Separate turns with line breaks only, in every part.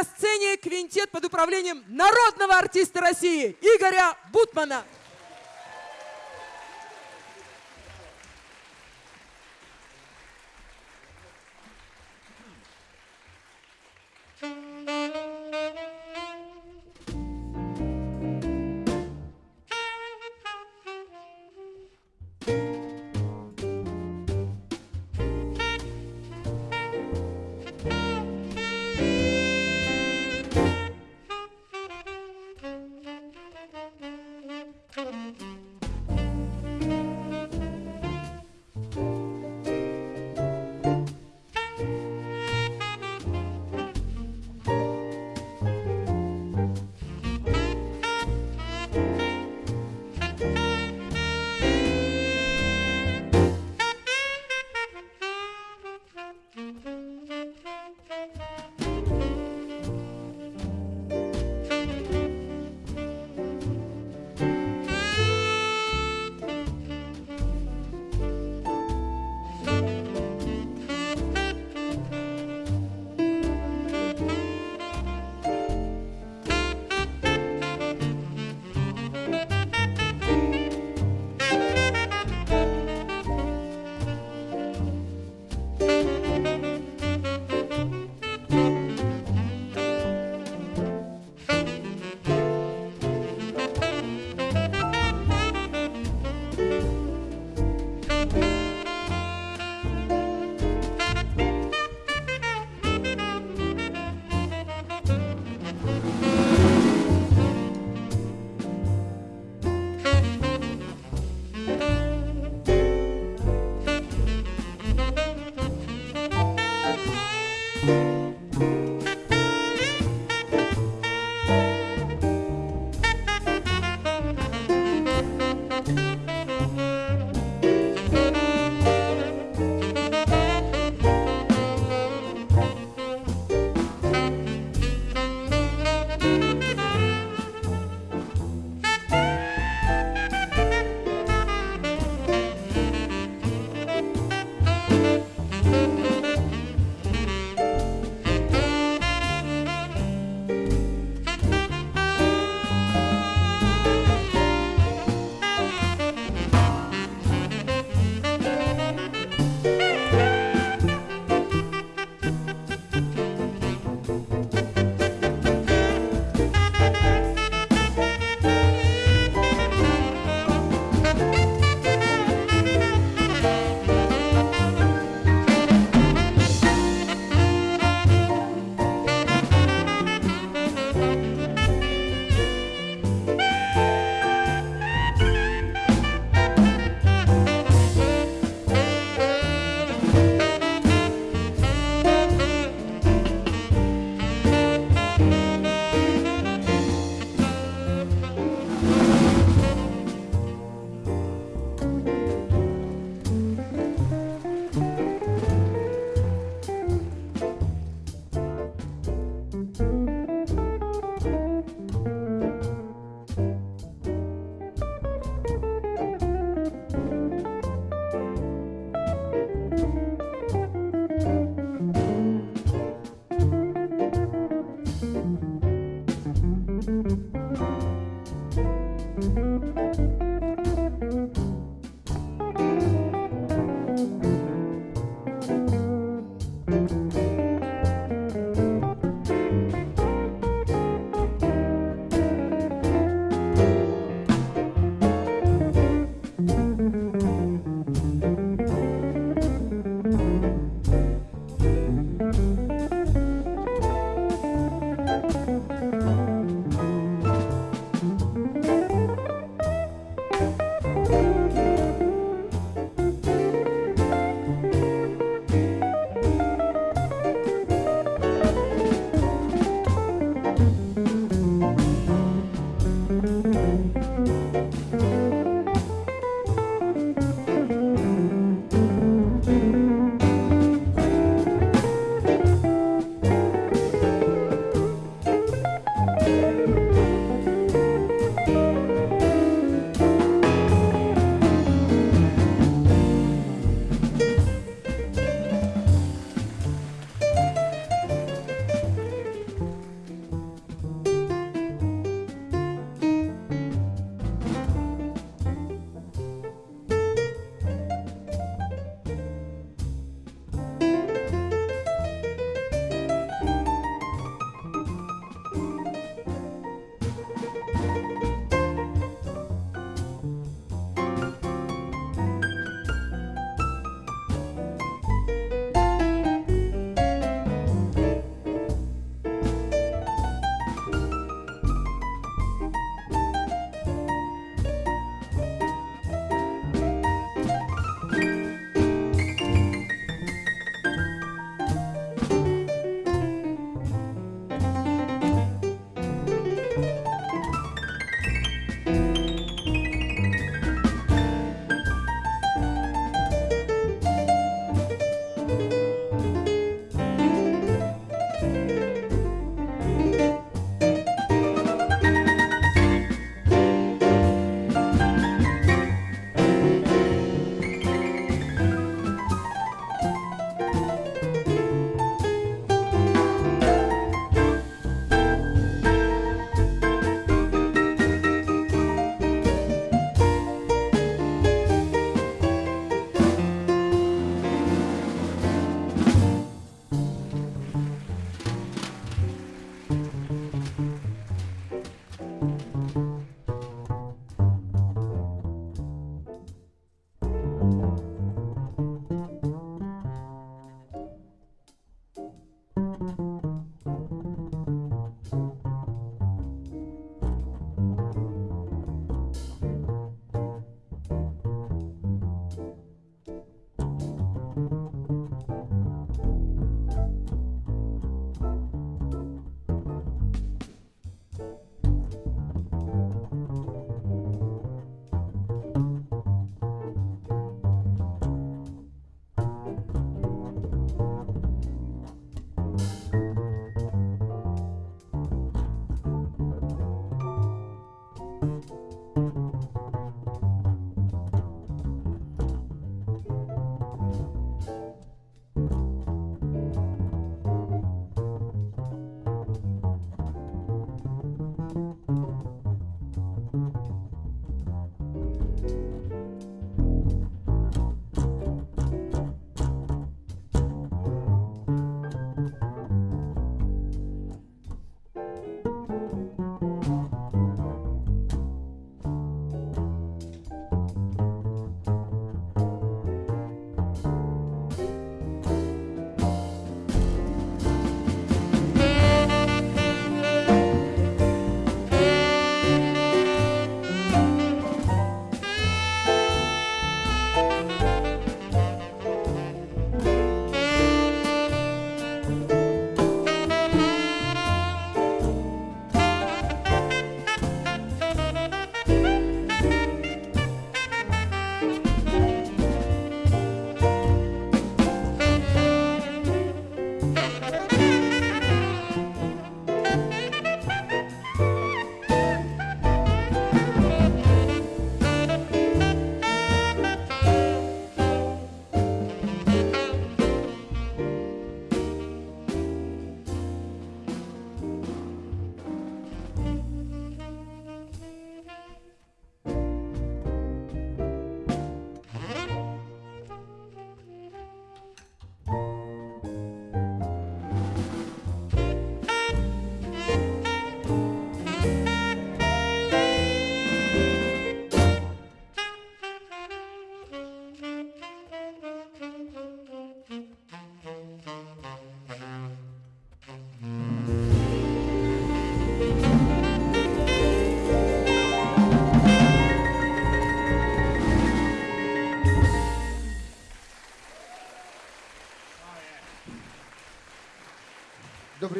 На сцене квинтет под управлением народного артиста России Игоря Бутмана.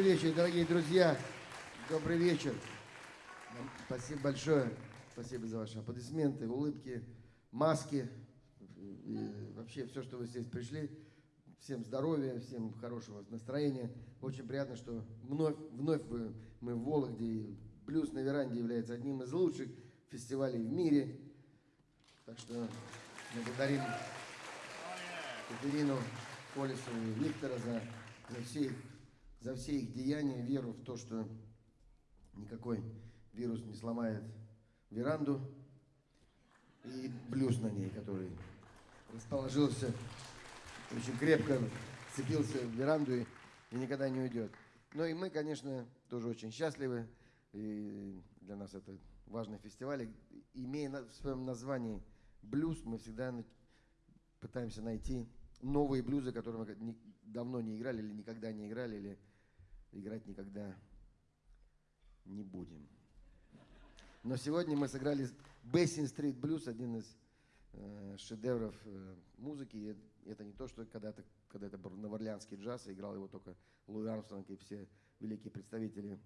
Вечер, дорогие друзья. Добрый вечер. Спасибо большое. Спасибо за ваши аплодисменты, улыбки, маски. И вообще все, что вы здесь пришли. Всем здоровья, всем хорошего настроения. Очень приятно, что вновь, вновь мы в Вологде. Блюз на веранде является одним из лучших фестивалей в мире. Так что благодарим Катерину Колесову и Виктора за, за, все их, за все их деяния, веру в то, что никакой вирус не сломает веранду и блюз на ней, который расположился очень крепко, цепился в веранду и, и никогда не уйдет. Ну и мы, конечно, тоже очень счастливы. И для нас это важный фестиваль. Имея в своем названии блюз, мы всегда пытаемся найти новые блюзы, которые мы давно не играли или никогда не играли, или играть никогда не будем. Но сегодня мы сыграли Basin Street Blues, один из э, шедевров э, музыки. И это не то, что когда-то когда это был новоорлеанский джаз, и играл его только Луи Армстронг и все великие представители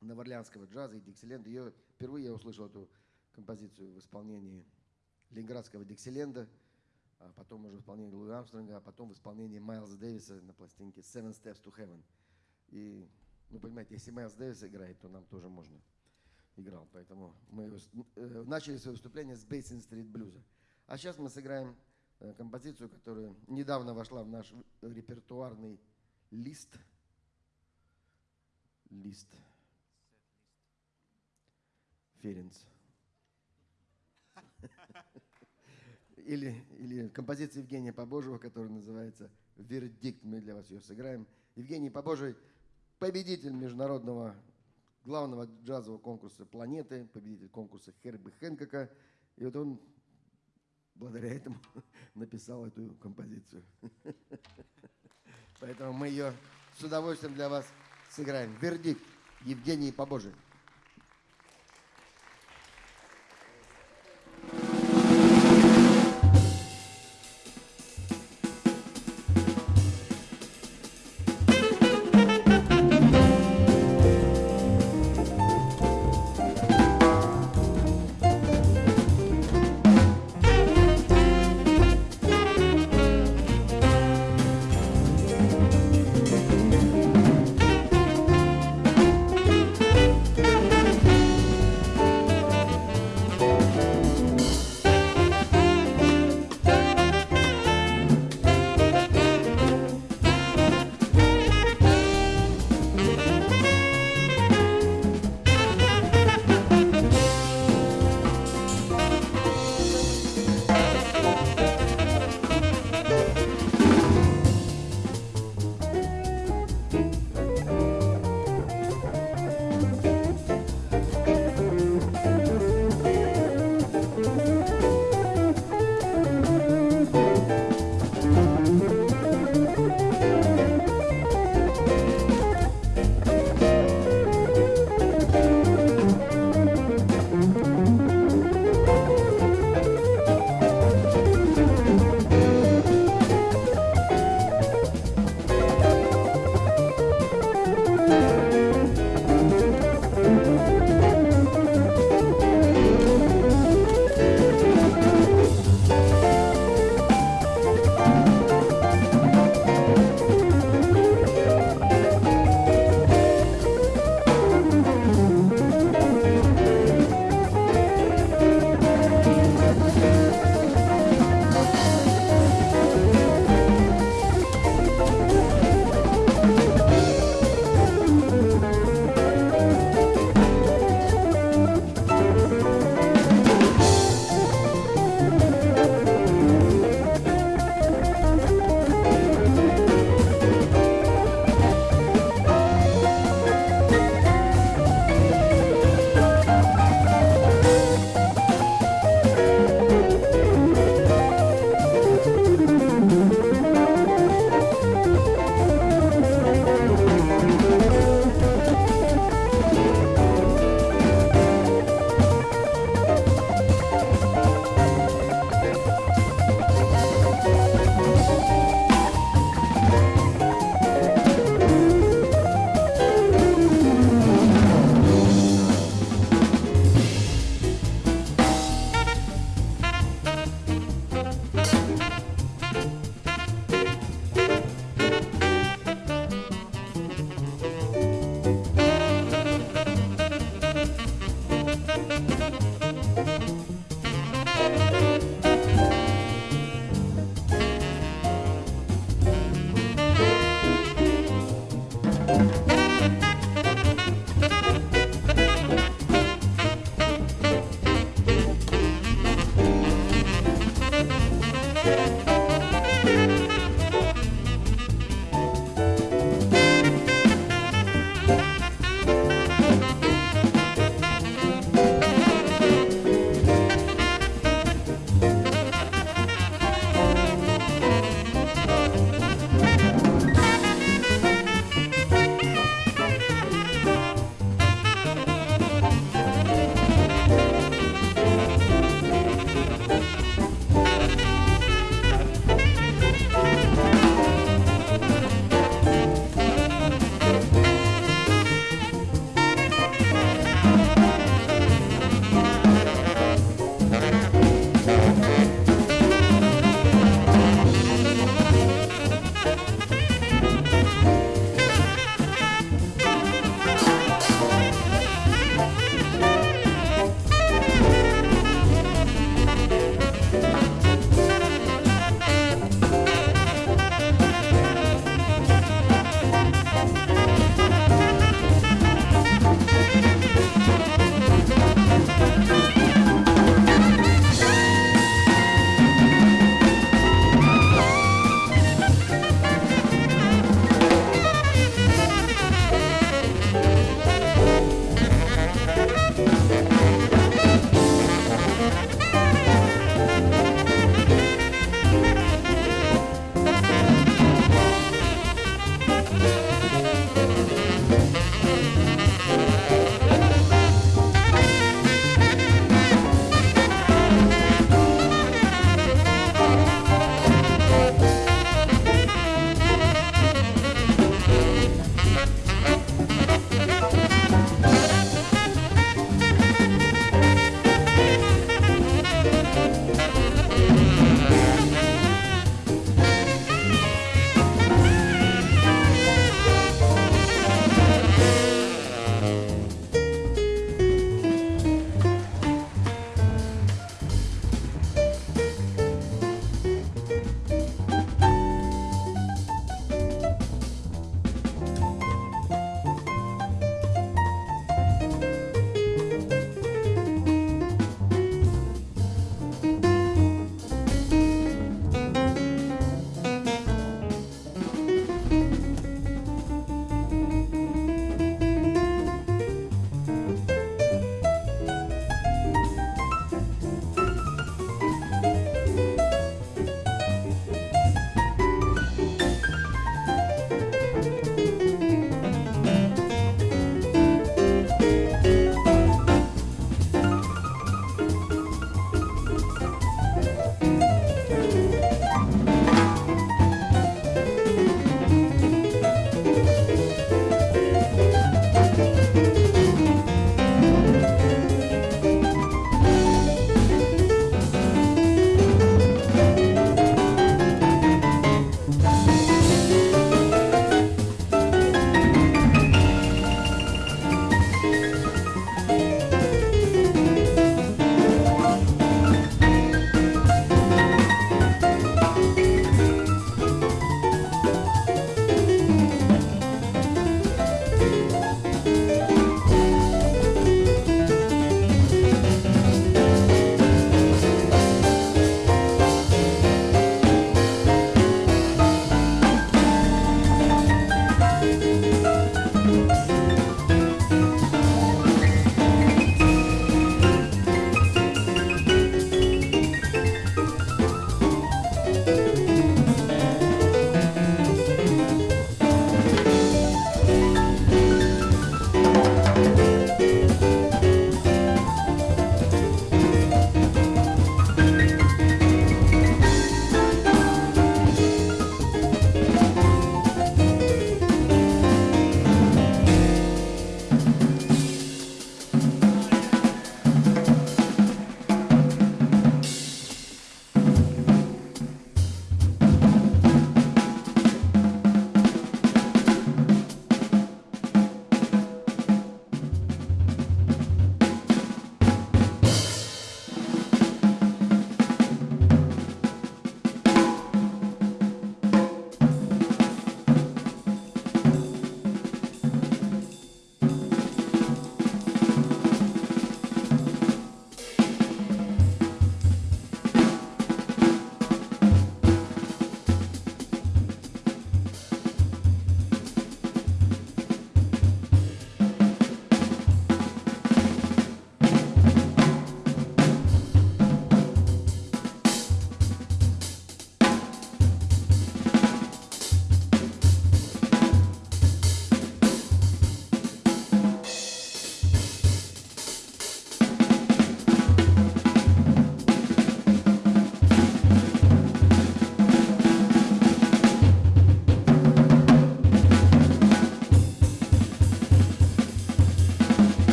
новоорлеанского джаза и Диксиленда. Ее, впервые я услышал эту композицию в исполнении ленинградского Диксиленда, а потом уже в исполнении Луи Армстронга, а потом в исполнении Майлза Дэвиса на пластинке Seven Steps to Heaven. И, ну, понимаете, если Майлз Дэвис играет, то нам тоже можно играл. Поэтому мы э, начали свое выступление с Basin Street блюза. А сейчас мы сыграем э, композицию, которая недавно вошла в наш репертуарный лист. Лист. Ференц. Или, или композиция Евгения Побожьего, которая называется «Вердикт». Мы для вас ее сыграем. Евгений Побожий – победитель международного главного джазового конкурса планеты, победитель конкурса Херби Хэнкока. И вот он благодаря этому написал эту композицию. Поэтому мы ее с удовольствием для вас сыграем. Вердикт Евгений Побожий.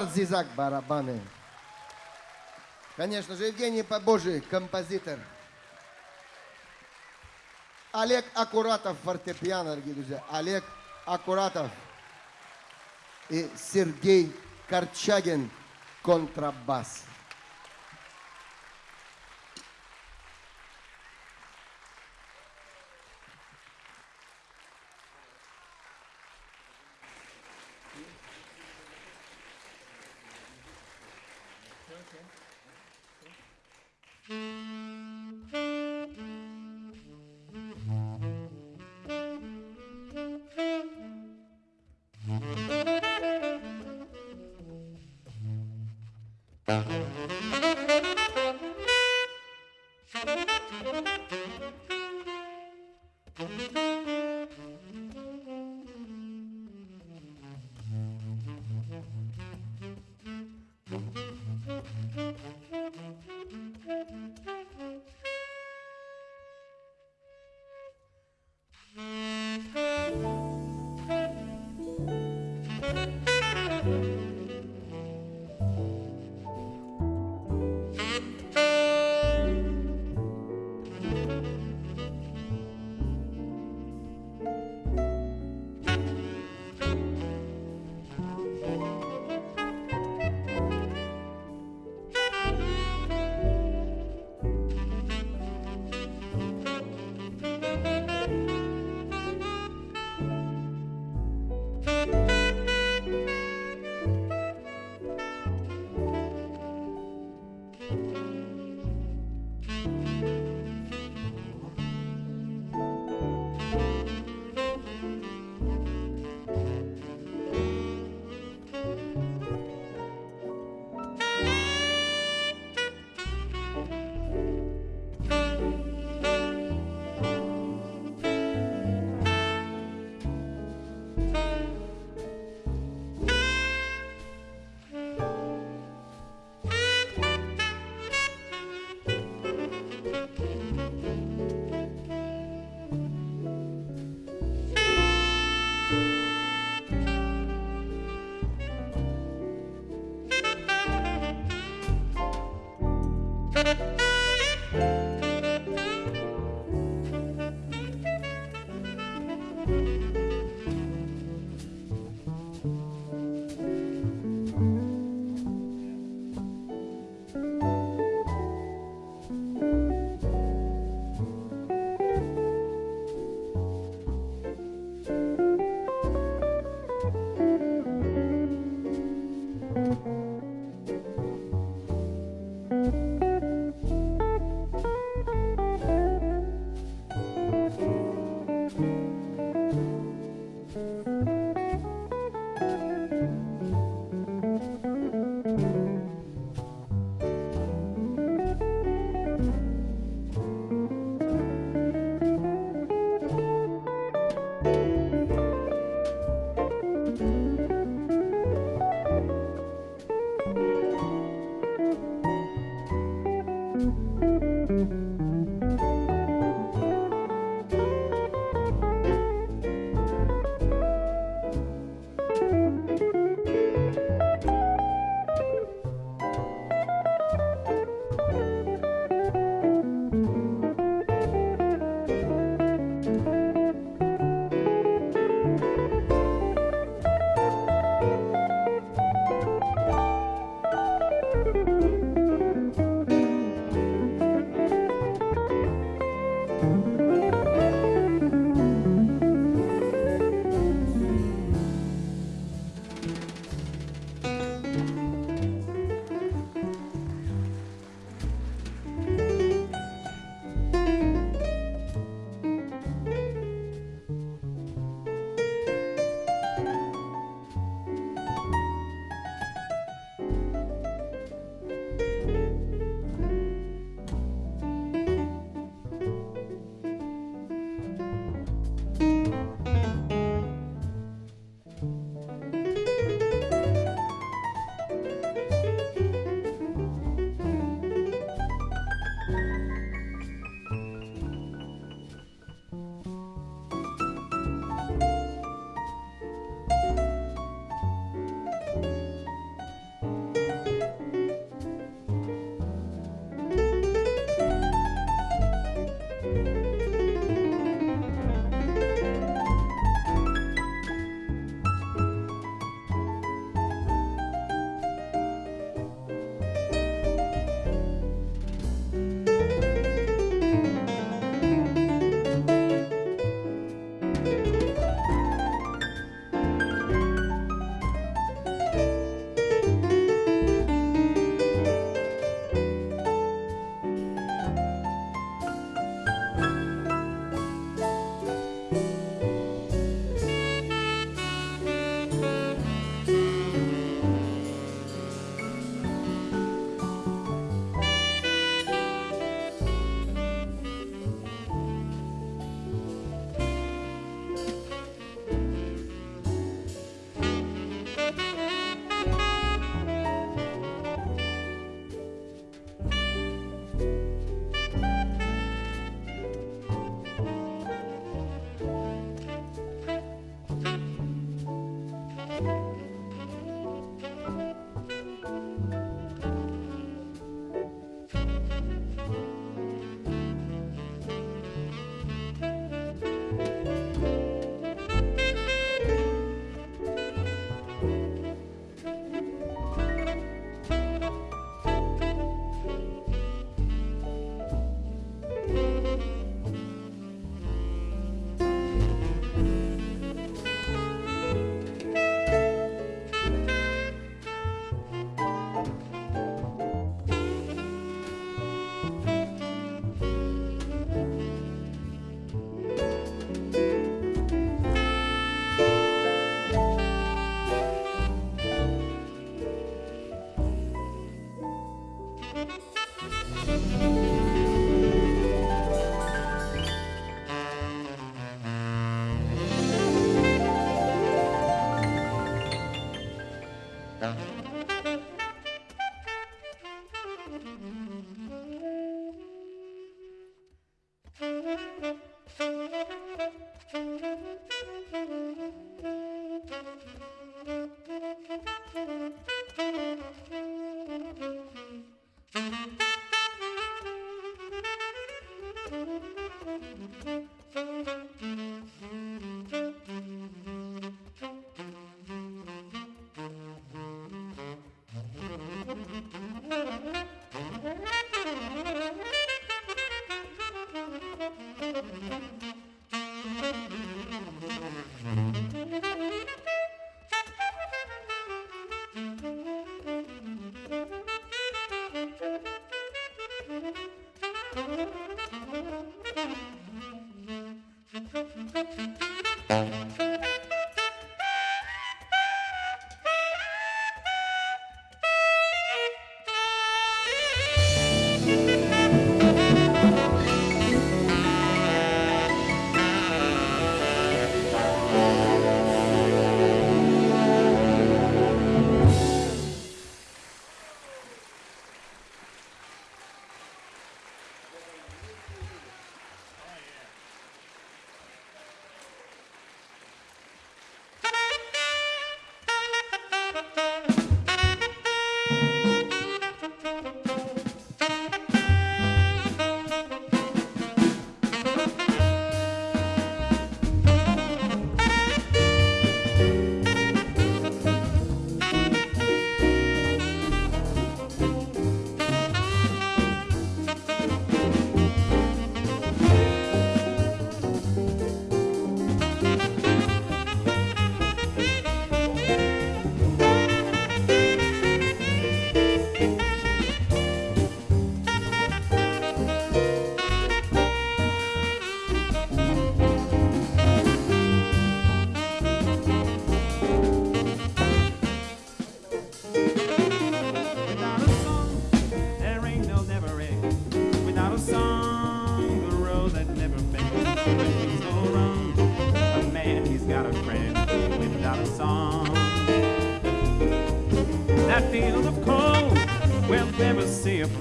Эдуард Зизак, барабаны. Конечно же, Евгений Побожий, композитор. Олег Акуратов, фортепиано, дорогие друзья. Олег Акуратов. И Сергей Корчагин, контрабас.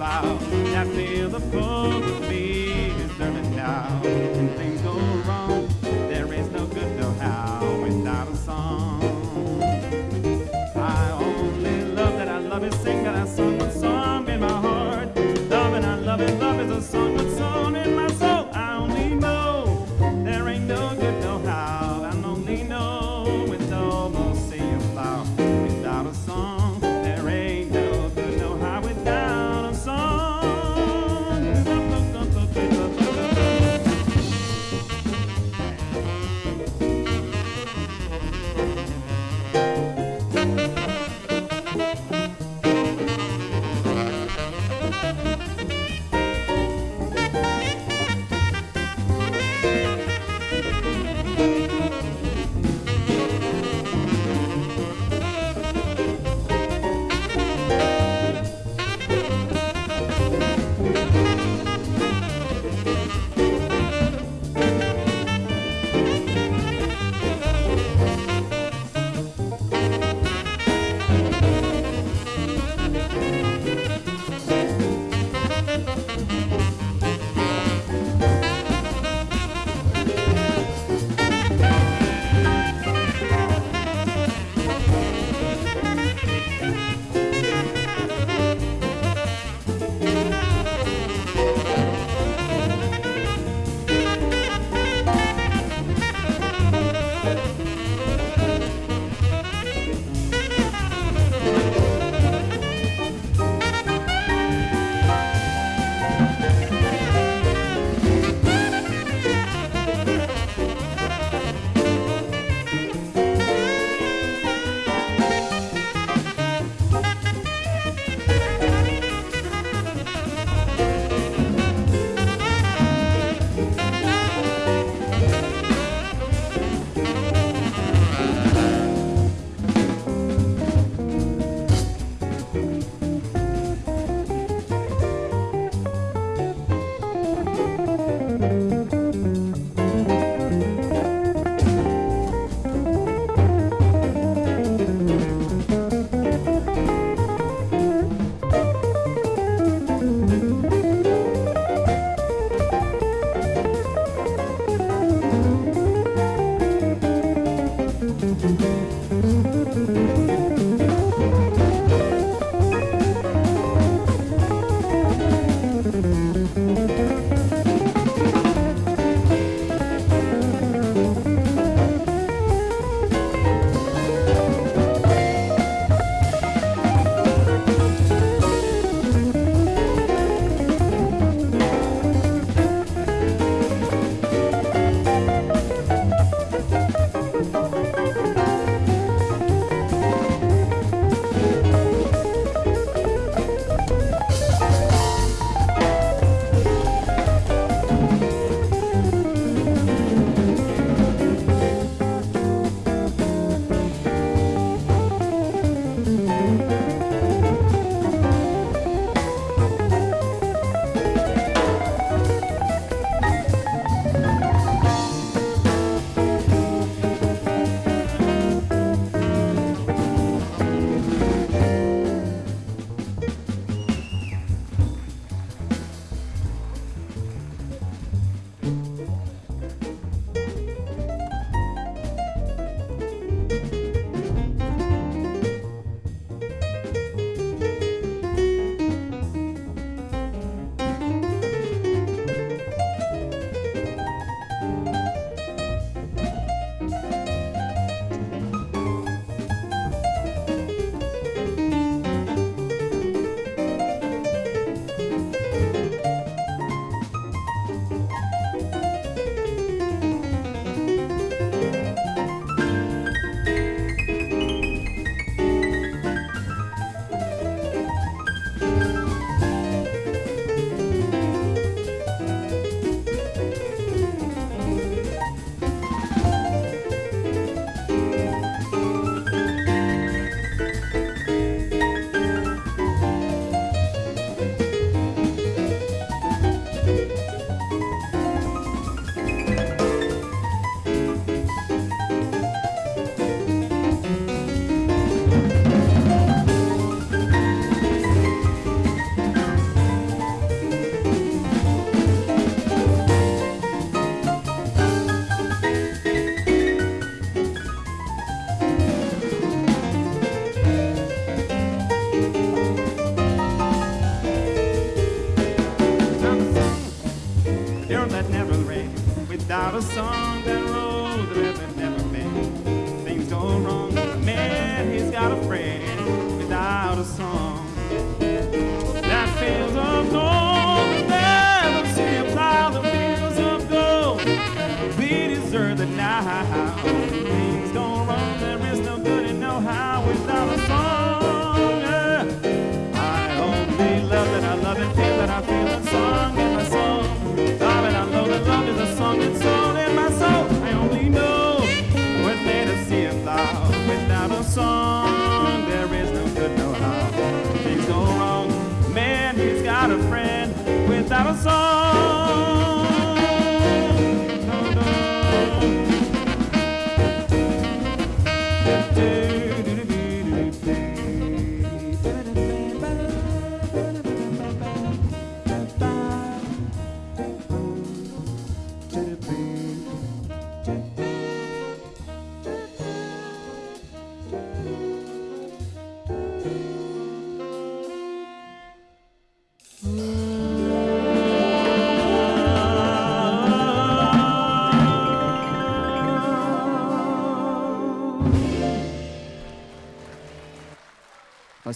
I that's the pull of me.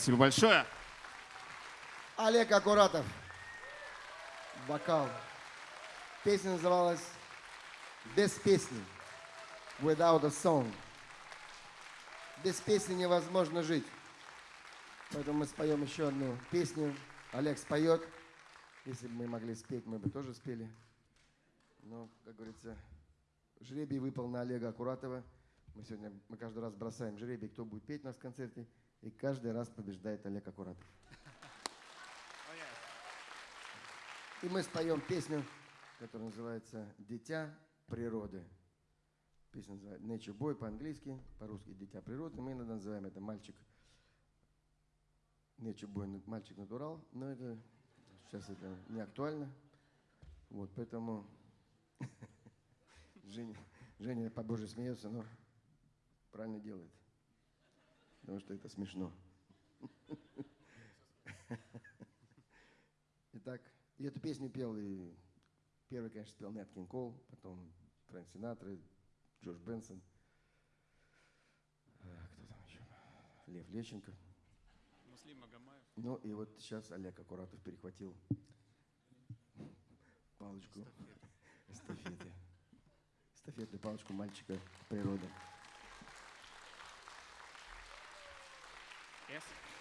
Спасибо большое.
Олег Акуратов. Вокал. Песня называлась «Без песни». Without a song. Без песни невозможно жить. Поэтому мы споем еще одну песню. Олег споет. Если бы мы могли спеть, мы бы тоже спели. Но, как говорится, жребий выпал на Олега Акуратова. Мы сегодня, мы каждый раз бросаем жребий, кто будет петь у нас в концерте. И каждый раз побеждает Олег Акуратов. И мы споем песню, которая называется «Дитя природы». Песня называется «Nature Boy» по-английски, по-русски «Дитя природы». Мы иногда называем это «Мальчик». «Nature Boy» – «Мальчик натурал», но это сейчас это не актуально. Вот, поэтому Женя, Женя по-божьи смеется, но правильно делает. Потому что это смешно. Итак, и эту песню пел и первый, конечно, спел Нэт Кинг Кол, потом Фрэнк Синатра, Джордж Бенсон, а, кто там еще? Лев Лещенко. Ну и вот сейчас Олег Акуратов перехватил палочку эстафеты. Эстафетную палочку мальчика природы.
Gracias.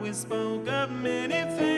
We spoke of many things.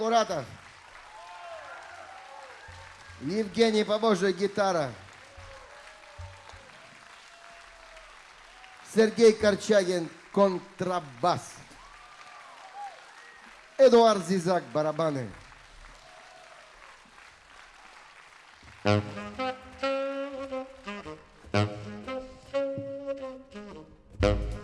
Куратов. Евгений Побожий, гитара. Сергей Корчагин, контрабас. Эдуард Зизак, барабаны.
Thank you.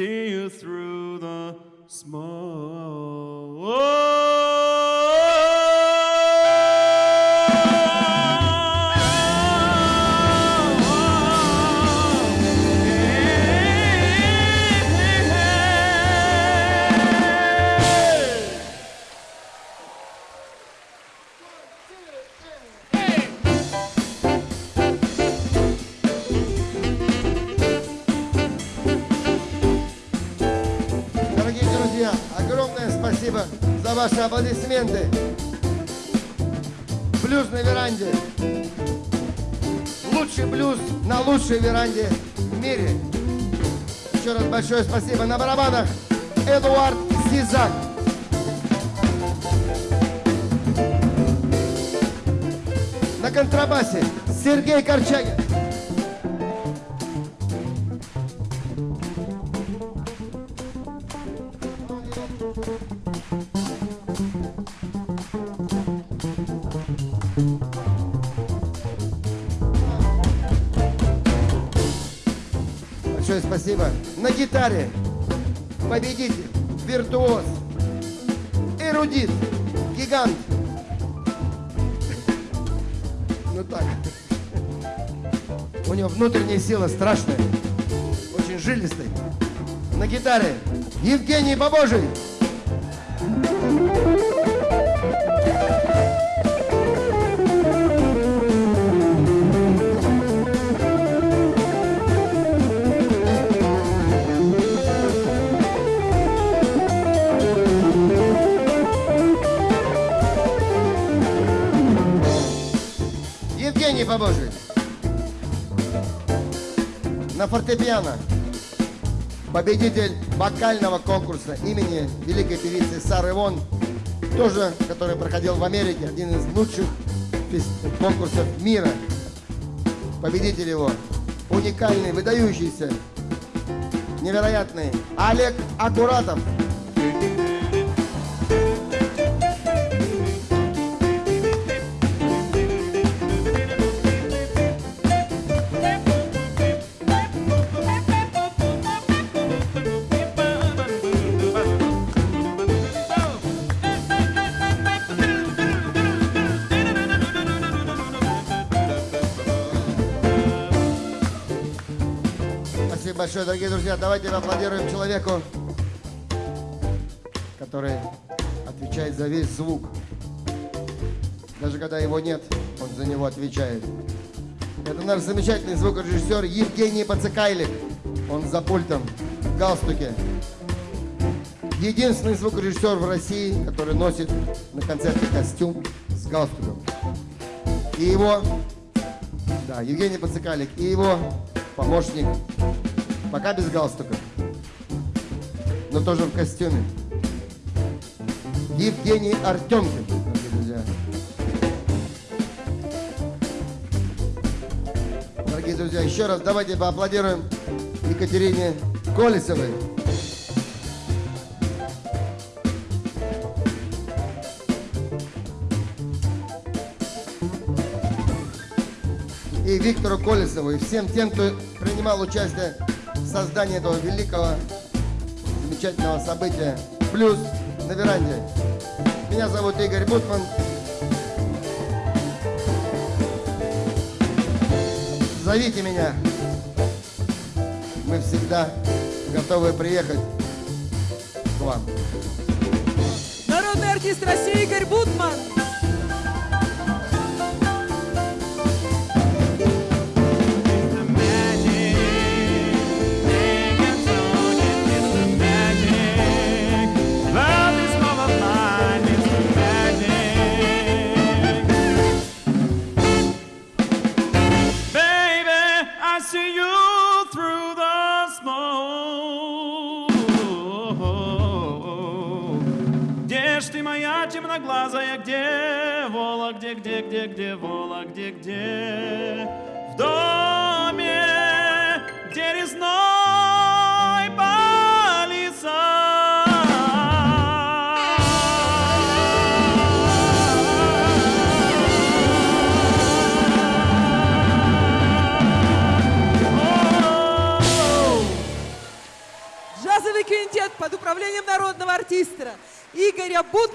See you through the smoke.
Аплодисменты. Блюз на веранде. Лучший блюз на лучшей веранде в мире. Еще раз большое спасибо. На барабанах Эдуард Зизак. На контрабасе Сергей Корчагин. Гитаре победитель, виртуоз, эрудит, гигант. Ну так. У него внутренняя сила страшная, очень жилистая. На гитаре Евгений Бабожий. Фортепиано. Победитель вокального конкурса имени великой певицы Сары Вон, тоже, который проходил в Америке, один из лучших конкурсов мира. Победитель его, уникальный, выдающийся, невероятный Олег Акуратов. Большое, дорогие друзья. Давайте аплодируем человеку, который отвечает за весь звук. Даже когда его нет, он за него отвечает. Это наш замечательный звукорежиссер Евгений Пацикайлик. Он за пультом, в галстуке. Единственный звукорежиссер в России, который носит на концерте костюм с галстуком. И его, да, Евгений Пацикалик, и его помощник, пока без галстука, но тоже в костюме. Евгений Артемкин, дорогие друзья. Дорогие друзья, еще раз давайте поаплодируем Екатерине Колесовой. и Виктору Колесову, и всем тем, кто принимал участие в создании этого великого, замечательного события «Плюс на веранде». Меня зовут Игорь Бутман. Зовите меня. Мы всегда готовы приехать к вам.
Народный артист России Игорь Бутман.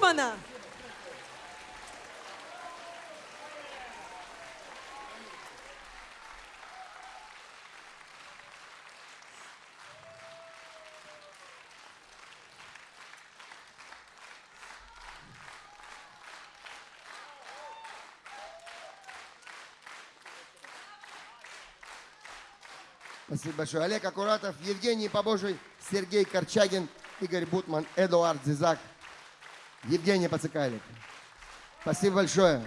Бутмана.
Спасибо большое. Олег Акуратов, Евгений Побожий, Сергей Корчагин, Игорь Бутман, Эдуард Зизак, Евгений Пацикайлик. Спасибо большое.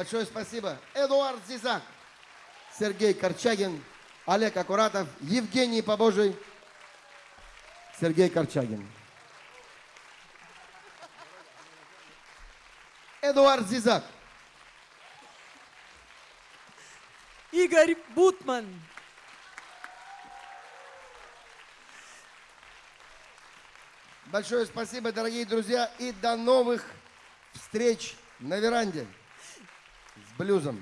Большое спасибо. Эдуард Зизак, Сергей Корчагин, Олег Акуратов, Евгений Побожий, Сергей Корчагин. Эдуард Зизак.
Игорь Бутман.
Большое спасибо, дорогие друзья, и до новых встреч на веранде блюзом.